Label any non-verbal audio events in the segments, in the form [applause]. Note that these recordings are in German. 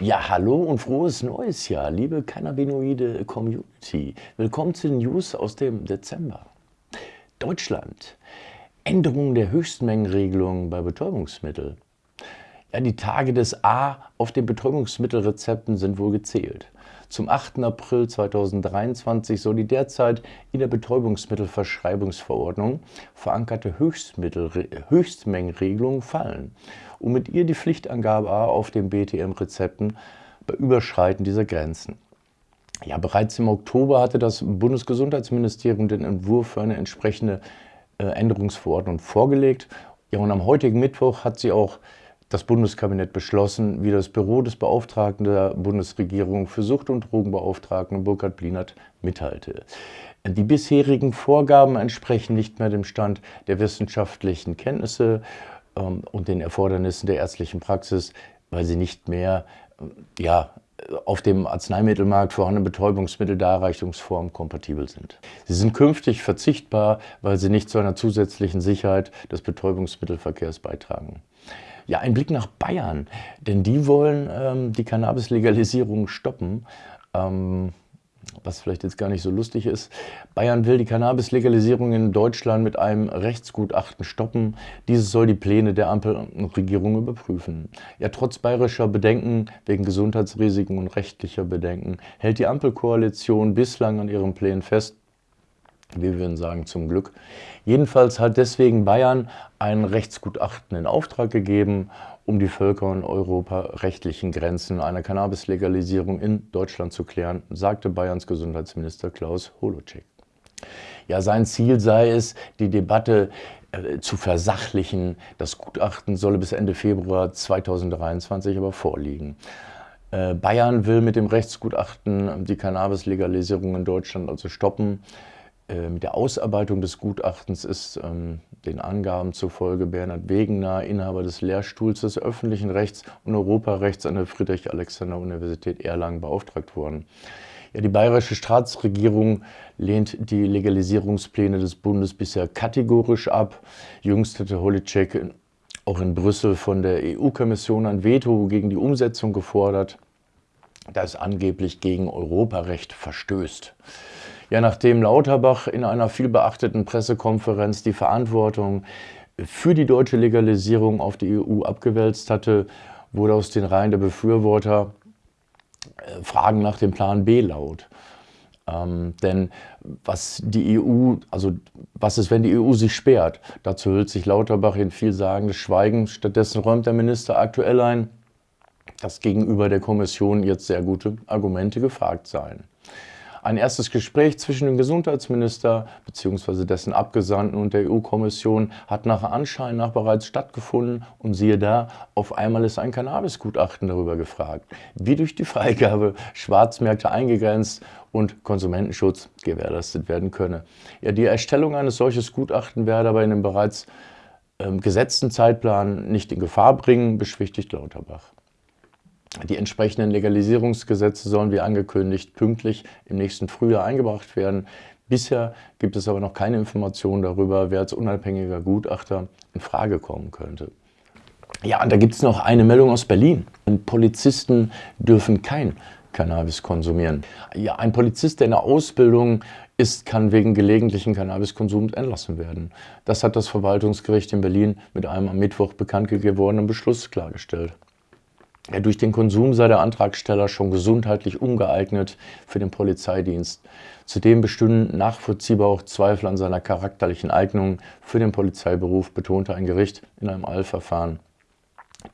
Ja, hallo und frohes neues Jahr, liebe Cannabinoide Community. Willkommen zu den News aus dem Dezember. Deutschland. Änderung der Höchstmengenregelung bei Betäubungsmitteln. Ja, die Tage des A auf den Betäubungsmittelrezepten sind wohl gezählt. Zum 8. April 2023 soll die derzeit in der Betäubungsmittelverschreibungsverordnung verankerte Höchstmengenregelung fallen und mit ihr die Pflichtangabe A auf den BTM-Rezepten bei Überschreiten dieser Grenzen. Ja, bereits im Oktober hatte das Bundesgesundheitsministerium den Entwurf für eine entsprechende äh, Änderungsverordnung vorgelegt. Ja, und am heutigen Mittwoch hat sie auch das Bundeskabinett beschlossen, wie das Büro des Beauftragten der Bundesregierung für Sucht- und Drogenbeauftragten Burkhard Blinert mitteilte. Die bisherigen Vorgaben entsprechen nicht mehr dem Stand der wissenschaftlichen Kenntnisse ähm, und den Erfordernissen der ärztlichen Praxis, weil sie nicht mehr äh, ja, auf dem Arzneimittelmarkt vorhandene Betäubungsmitteldarreichungsform kompatibel sind. Sie sind künftig verzichtbar, weil sie nicht zu einer zusätzlichen Sicherheit des Betäubungsmittelverkehrs beitragen. Ja, ein Blick nach Bayern, denn die wollen ähm, die Cannabis-Legalisierung stoppen. Ähm, was vielleicht jetzt gar nicht so lustig ist. Bayern will die Cannabis-Legalisierung in Deutschland mit einem Rechtsgutachten stoppen. Dieses soll die Pläne der Ampelregierung überprüfen. Ja, trotz bayerischer Bedenken wegen Gesundheitsrisiken und rechtlicher Bedenken hält die Ampelkoalition bislang an ihren Plänen fest wir würden sagen zum Glück. Jedenfalls hat deswegen Bayern ein Rechtsgutachten in Auftrag gegeben, um die völker- und europarechtlichen Grenzen einer Cannabis-Legalisierung in Deutschland zu klären, sagte Bayerns Gesundheitsminister Klaus Holocek. Ja, sein Ziel sei es, die Debatte äh, zu versachlichen. Das Gutachten solle bis Ende Februar 2023 aber vorliegen. Äh, Bayern will mit dem Rechtsgutachten die Cannabis-Legalisierung in Deutschland also stoppen. Äh, mit der Ausarbeitung des Gutachtens ist ähm, den Angaben zufolge Bernhard Wegener, Inhaber des Lehrstuhls des öffentlichen Rechts und Europarechts an der Friedrich-Alexander-Universität Erlangen beauftragt worden. Ja, die bayerische Staatsregierung lehnt die Legalisierungspläne des Bundes bisher kategorisch ab. Jüngst hatte Holitschek auch in Brüssel von der EU-Kommission ein Veto gegen die Umsetzung gefordert, das angeblich gegen Europarecht verstößt. Ja, nachdem Lauterbach in einer vielbeachteten Pressekonferenz die Verantwortung für die deutsche Legalisierung auf die EU abgewälzt hatte, wurde aus den Reihen der Befürworter äh, Fragen nach dem Plan B laut. Ähm, denn was die EU, also was ist, wenn die EU sich sperrt? Dazu hüllt sich Lauterbach in vielsagendes Schweigen. Stattdessen räumt der Minister aktuell ein, dass gegenüber der Kommission jetzt sehr gute Argumente gefragt seien. Ein erstes Gespräch zwischen dem Gesundheitsminister bzw. dessen Abgesandten und der EU-Kommission hat nach Anschein nach bereits stattgefunden und siehe da, auf einmal ist ein Cannabis-Gutachten darüber gefragt, wie durch die Freigabe Schwarzmärkte eingegrenzt und Konsumentenschutz gewährleistet werden könne. Ja, die Erstellung eines solches Gutachten werde aber in dem bereits ähm, gesetzten Zeitplan nicht in Gefahr bringen, beschwichtigt Lauterbach. Die entsprechenden Legalisierungsgesetze sollen wie angekündigt pünktlich im nächsten Frühjahr eingebracht werden. Bisher gibt es aber noch keine Informationen darüber, wer als unabhängiger Gutachter in Frage kommen könnte. Ja, und da gibt es noch eine Meldung aus Berlin. Polizisten dürfen kein Cannabis konsumieren. Ja, ein Polizist, der in der Ausbildung ist, kann wegen gelegentlichen Cannabiskonsums entlassen werden. Das hat das Verwaltungsgericht in Berlin mit einem am Mittwoch bekannt gewordenen Beschluss klargestellt. Durch den Konsum sei der Antragsteller schon gesundheitlich ungeeignet für den Polizeidienst. Zudem bestünden nachvollziehbar auch Zweifel an seiner charakterlichen Eignung für den Polizeiberuf, betonte ein Gericht in einem Eilverfahren.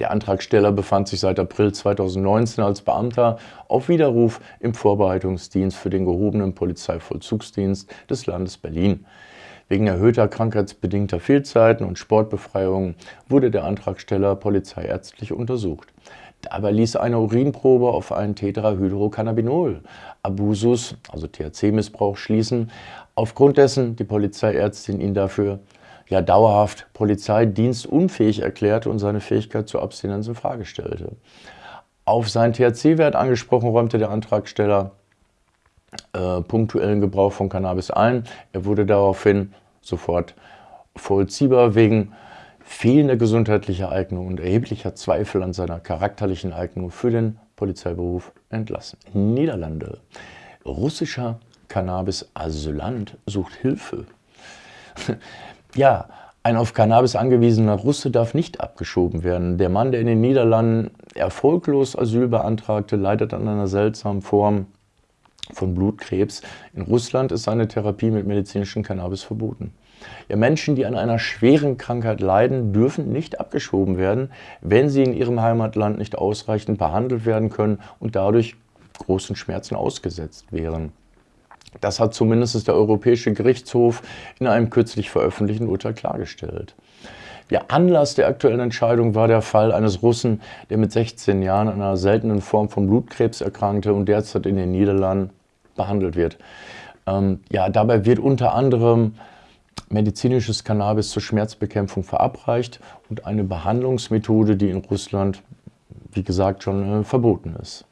Der Antragsteller befand sich seit April 2019 als Beamter auf Widerruf im Vorbereitungsdienst für den gehobenen Polizeivollzugsdienst des Landes Berlin. Wegen erhöhter krankheitsbedingter Fehlzeiten und Sportbefreiungen wurde der Antragsteller polizeiärztlich untersucht. Dabei ließ eine Urinprobe auf einen Tetrahydrocannabinol Abusus, also THC-Missbrauch, schließen, aufgrund dessen die Polizeiärztin ihn dafür ja dauerhaft polizeidienstunfähig erklärte und seine Fähigkeit zur Abstinenz in Frage stellte. Auf seinen THC-Wert angesprochen räumte der Antragsteller äh, punktuellen Gebrauch von Cannabis ein. Er wurde daraufhin sofort vollziehbar wegen fehlender gesundheitlicher Eignung und erheblicher Zweifel an seiner charakterlichen Eignung für den Polizeiberuf entlassen. Niederlande. Russischer Cannabis-Asylant sucht Hilfe. [laughs] ja, ein auf Cannabis angewiesener Russe darf nicht abgeschoben werden. Der Mann, der in den Niederlanden erfolglos Asyl beantragte, leidet an einer seltsamen Form von Blutkrebs. In Russland ist seine Therapie mit medizinischem Cannabis verboten. Ja, Menschen, die an einer schweren Krankheit leiden, dürfen nicht abgeschoben werden, wenn sie in ihrem Heimatland nicht ausreichend behandelt werden können und dadurch großen Schmerzen ausgesetzt wären. Das hat zumindest der Europäische Gerichtshof in einem kürzlich veröffentlichten Urteil klargestellt. Der Anlass der aktuellen Entscheidung war der Fall eines Russen, der mit 16 Jahren an einer seltenen Form von Blutkrebs erkrankte und derzeit in den Niederlanden behandelt wird. Ähm, ja, dabei wird unter anderem medizinisches Cannabis zur Schmerzbekämpfung verabreicht und eine Behandlungsmethode, die in Russland, wie gesagt, schon äh, verboten ist.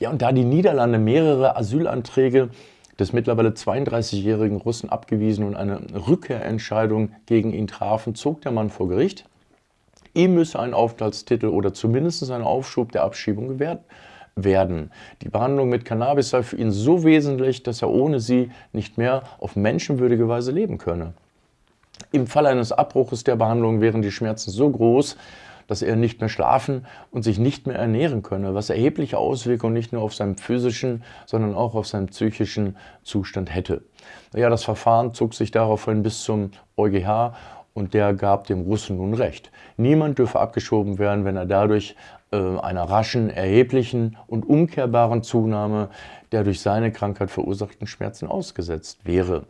Ja, und da die Niederlande mehrere Asylanträge des mittlerweile 32-jährigen Russen abgewiesen und eine Rückkehrentscheidung gegen ihn trafen, zog der Mann vor Gericht. Ihm müsse ein Aufenthaltstitel oder zumindest ein Aufschub der Abschiebung gewährt werden. Die Behandlung mit Cannabis sei für ihn so wesentlich, dass er ohne sie nicht mehr auf menschenwürdige Weise leben könne. Im Fall eines Abbruches der Behandlung wären die Schmerzen so groß, dass er nicht mehr schlafen und sich nicht mehr ernähren könne, was erhebliche Auswirkungen nicht nur auf seinen physischen, sondern auch auf seinen psychischen Zustand hätte. Ja, das Verfahren zog sich daraufhin bis zum EuGH und der gab dem Russen nun recht. Niemand dürfe abgeschoben werden, wenn er dadurch einer raschen, erheblichen und umkehrbaren Zunahme der durch seine Krankheit verursachten Schmerzen ausgesetzt wäre.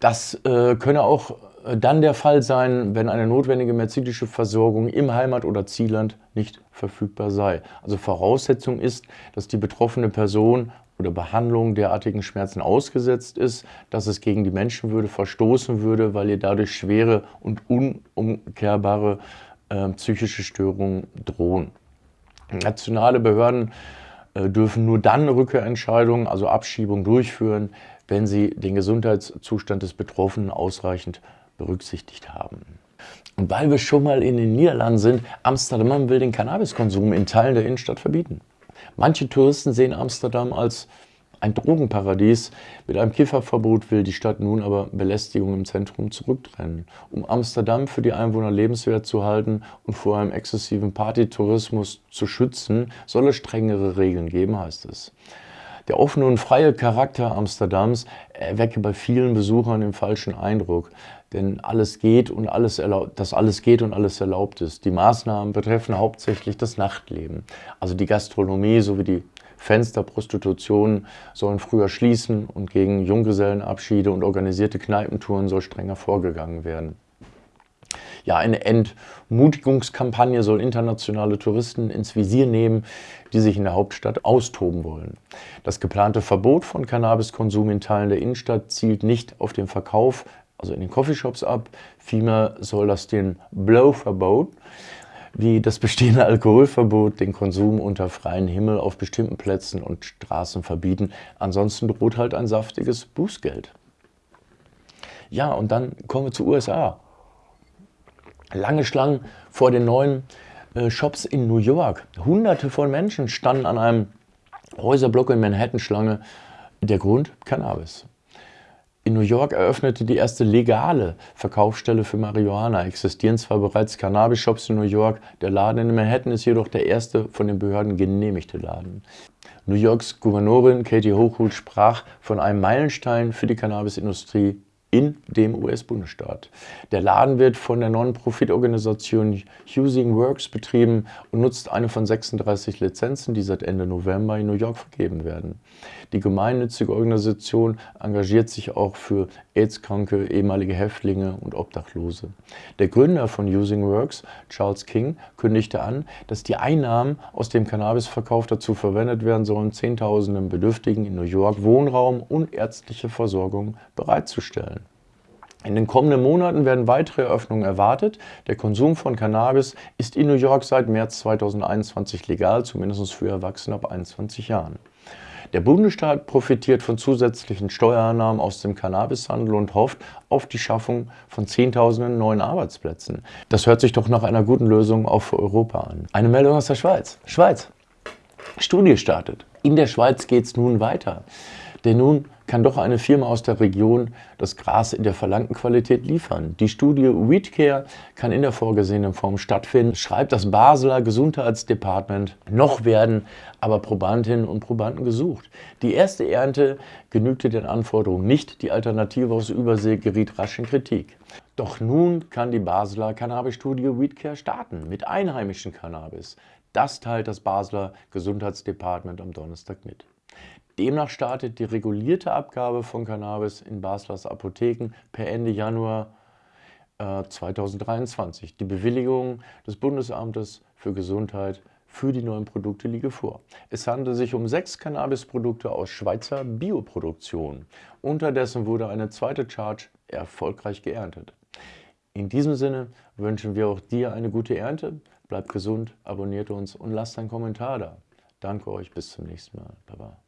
Das äh, könne auch äh, dann der Fall sein, wenn eine notwendige medizinische Versorgung im Heimat- oder Zielland nicht verfügbar sei. Also Voraussetzung ist, dass die betroffene Person oder Behandlung derartigen Schmerzen ausgesetzt ist, dass es gegen die Menschenwürde verstoßen würde, weil ihr dadurch schwere und unumkehrbare äh, psychische Störungen drohen. Nationale Behörden äh, dürfen nur dann Rückkehrentscheidungen, also Abschiebung durchführen, wenn sie den Gesundheitszustand des Betroffenen ausreichend berücksichtigt haben. Und weil wir schon mal in den Niederlanden sind, Amsterdam will den Cannabiskonsum in Teilen der Innenstadt verbieten. Manche Touristen sehen Amsterdam als ein Drogenparadies. Mit einem Kifferverbot will die Stadt nun aber Belästigung im Zentrum zurücktrennen. Um Amsterdam für die Einwohner lebenswert zu halten und vor einem exzessiven Partytourismus zu schützen, soll es strengere Regeln geben, heißt es. Der offene und freie Charakter Amsterdams erwecke bei vielen Besuchern den falschen Eindruck, denn alles geht und alles dass alles geht und alles erlaubt ist. Die Maßnahmen betreffen hauptsächlich das Nachtleben, also die Gastronomie sowie die Fensterprostitution sollen früher schließen und gegen Junggesellenabschiede und organisierte Kneipentouren soll strenger vorgegangen werden. Ja, eine Entmutigungskampagne soll internationale Touristen ins Visier nehmen, die sich in der Hauptstadt austoben wollen. Das geplante Verbot von Cannabiskonsum in Teilen der Innenstadt zielt nicht auf den Verkauf, also in den Coffeeshops ab. Vielmehr soll das den Blow-Verbot, wie das bestehende Alkoholverbot, den Konsum unter freiem Himmel auf bestimmten Plätzen und Straßen verbieten. Ansonsten droht halt ein saftiges Bußgeld. Ja, und dann kommen wir zu USA lange Schlangen vor den neuen äh, Shops in New York. Hunderte von Menschen standen an einem Häuserblock in Manhattan Schlange. Der Grund? Cannabis. In New York eröffnete die erste legale Verkaufsstelle für Marihuana. Existieren zwar bereits Cannabis-Shops in New York, der Laden in Manhattan ist jedoch der erste von den Behörden genehmigte Laden. New Yorks Gouverneurin Katie Hochul sprach von einem Meilenstein für die Cannabisindustrie in dem US-Bundesstaat. Der Laden wird von der Non-Profit-Organisation Using Works betrieben und nutzt eine von 36 Lizenzen, die seit Ende November in New York vergeben werden. Die gemeinnützige Organisation engagiert sich auch für AIDS-kranke ehemalige Häftlinge und Obdachlose. Der Gründer von Using Works, Charles King, kündigte an, dass die Einnahmen aus dem Cannabisverkauf dazu verwendet werden sollen, Zehntausenden Bedürftigen in New York Wohnraum und ärztliche Versorgung bereitzustellen. In den kommenden Monaten werden weitere Eröffnungen erwartet. Der Konsum von Cannabis ist in New York seit März 2021 legal, zumindest für Erwachsene ab 21 Jahren. Der Bundesstaat profitiert von zusätzlichen Steuereinnahmen aus dem Cannabishandel und hofft auf die Schaffung von Zehntausenden neuen Arbeitsplätzen. Das hört sich doch nach einer guten Lösung auch für Europa an. Eine Meldung aus der Schweiz. Schweiz. Studie startet. In der Schweiz geht es nun weiter. Denn nun kann doch eine Firma aus der Region das Gras in der verlangten Qualität liefern. Die Studie Weedcare kann in der vorgesehenen Form stattfinden, schreibt das Basler Gesundheitsdepartement. Noch werden aber Probandinnen und Probanden gesucht. Die erste Ernte genügte den Anforderungen nicht, die Alternative aus Übersee geriet rasch in Kritik. Doch nun kann die Basler Cannabis-Studie Weedcare starten mit einheimischem Cannabis. Das teilt das Basler Gesundheitsdepartement am Donnerstag mit. Demnach startet die regulierte Abgabe von Cannabis in Baslers Apotheken per Ende Januar äh, 2023. Die Bewilligung des Bundesamtes für Gesundheit für die neuen Produkte liege vor. Es handelt sich um sechs Cannabisprodukte aus Schweizer Bioproduktion. Unterdessen wurde eine zweite Charge erfolgreich geerntet. In diesem Sinne wünschen wir auch dir eine gute Ernte. Bleibt gesund, abonniert uns und lasst einen Kommentar da. Danke euch, bis zum nächsten Mal. Baba.